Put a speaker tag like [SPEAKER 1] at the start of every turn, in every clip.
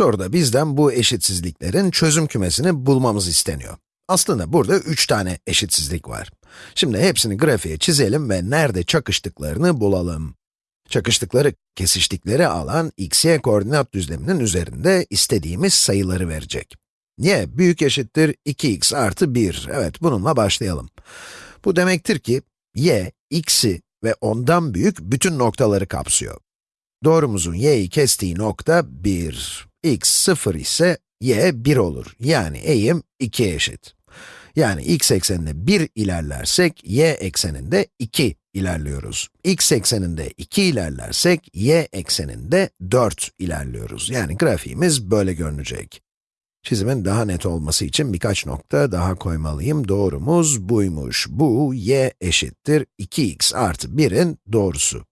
[SPEAKER 1] Soruda bizden bu eşitsizliklerin çözüm kümesini bulmamız isteniyor. Aslında burada üç tane eşitsizlik var. Şimdi hepsini grafiğe çizelim ve nerede çakıştıklarını bulalım. Çakıştıkları, kesiştikleri alan x-y koordinat düzleminin üzerinde istediğimiz sayıları verecek. y büyük eşittir 2x artı 1. Evet, bununla başlayalım. Bu demektir ki, y, x'i ve ondan büyük bütün noktaları kapsıyor. Doğrumuzun y'yi kestiği nokta 1. x 0 ise y 1 olur. Yani eğim 2 eşit. Yani x ekseninde 1 ilerlersek, y ekseninde 2 ilerliyoruz. x ekseninde 2 ilerlersek, y ekseninde 4 ilerliyoruz. Yani grafiğimiz böyle görünecek. Çizimin daha net olması için birkaç nokta daha koymalıyım. Doğrumuz buymuş. Bu y eşittir 2x artı 1'in doğrusu.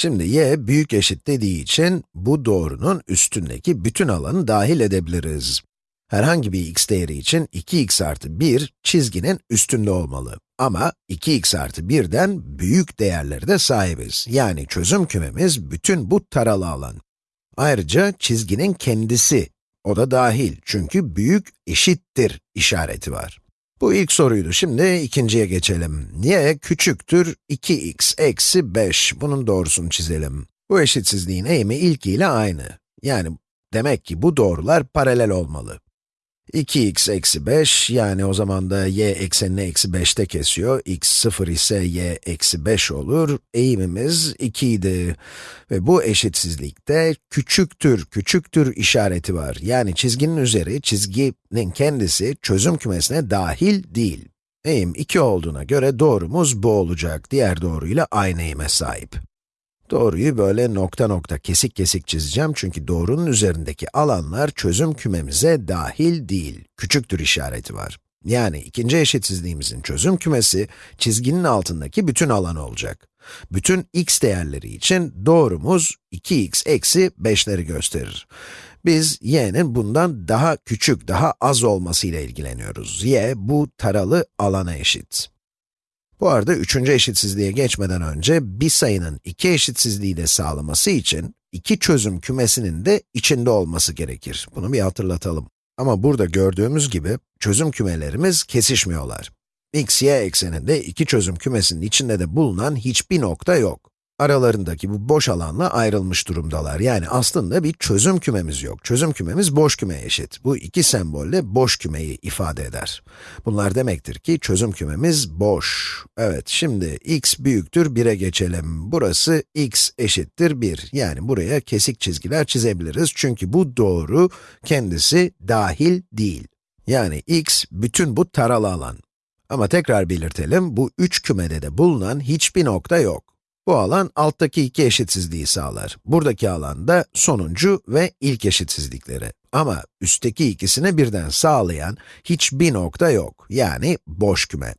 [SPEAKER 1] Şimdi y büyük eşit dediği için bu doğrunun üstündeki bütün alanı dahil edebiliriz. Herhangi bir x değeri için 2x artı 1 çizginin üstünde olmalı. Ama 2x artı 1'den büyük değerleri de sahibiz. Yani çözüm kümemiz bütün bu taralı alan. Ayrıca çizginin kendisi, o da dahil çünkü büyük eşittir işareti var. Bu ilk soruydu. Şimdi ikinciye geçelim. y küçüktür 2x eksi 5. Bunun doğrusunu çizelim. Bu eşitsizliğin eğimi ilkiyle aynı. Yani demek ki bu doğrular paralel olmalı. 2x eksi 5, yani o zaman da y eksenini eksi 5'te kesiyor. x 0 ise y eksi 5 olur. Eğimimiz 2 idi. Ve bu eşitsizlikte küçüktür, küçüktür işareti var. Yani çizginin üzeri, çizginin kendisi çözüm kümesine dahil değil. Eğim 2 olduğuna göre doğrumuz bu olacak. Diğer doğruyla aynı eğime sahip. Doğruyu böyle nokta nokta kesik kesik çizeceğim çünkü doğrunun üzerindeki alanlar çözüm kümemize dahil değil, küçüktür işareti var. Yani ikinci eşitsizliğimizin çözüm kümesi, çizginin altındaki bütün alan olacak. Bütün x değerleri için doğrumuz 2x eksi 5'leri gösterir. Biz y'nin bundan daha küçük, daha az olmasıyla ilgileniyoruz. y, bu taralı alana eşit. Bu arada üçüncü eşitsizliğe geçmeden önce bir sayının iki eşitsizliği de sağlaması için iki çözüm kümesinin de içinde olması gerekir. Bunu bir hatırlatalım. Ama burada gördüğümüz gibi çözüm kümelerimiz kesişmiyorlar. x, y ekseninde iki çözüm kümesinin içinde de bulunan hiçbir nokta yok aralarındaki bu boş alanla ayrılmış durumdalar. Yani aslında bir çözüm kümemiz yok. Çözüm kümemiz boş kümeye eşit. Bu iki sembolle boş kümeyi ifade eder. Bunlar demektir ki çözüm kümemiz boş. Evet, şimdi x büyüktür 1'e geçelim. Burası x eşittir 1. Yani buraya kesik çizgiler çizebiliriz. Çünkü bu doğru kendisi dahil değil. Yani x bütün bu taralı alan. Ama tekrar belirtelim, bu üç kümede de bulunan hiçbir nokta yok. Bu alan alttaki iki eşitsizliği sağlar. Buradaki alan da sonuncu ve ilk eşitsizlikleri. Ama üstteki ikisini birden sağlayan hiçbir nokta yok. Yani boş küme.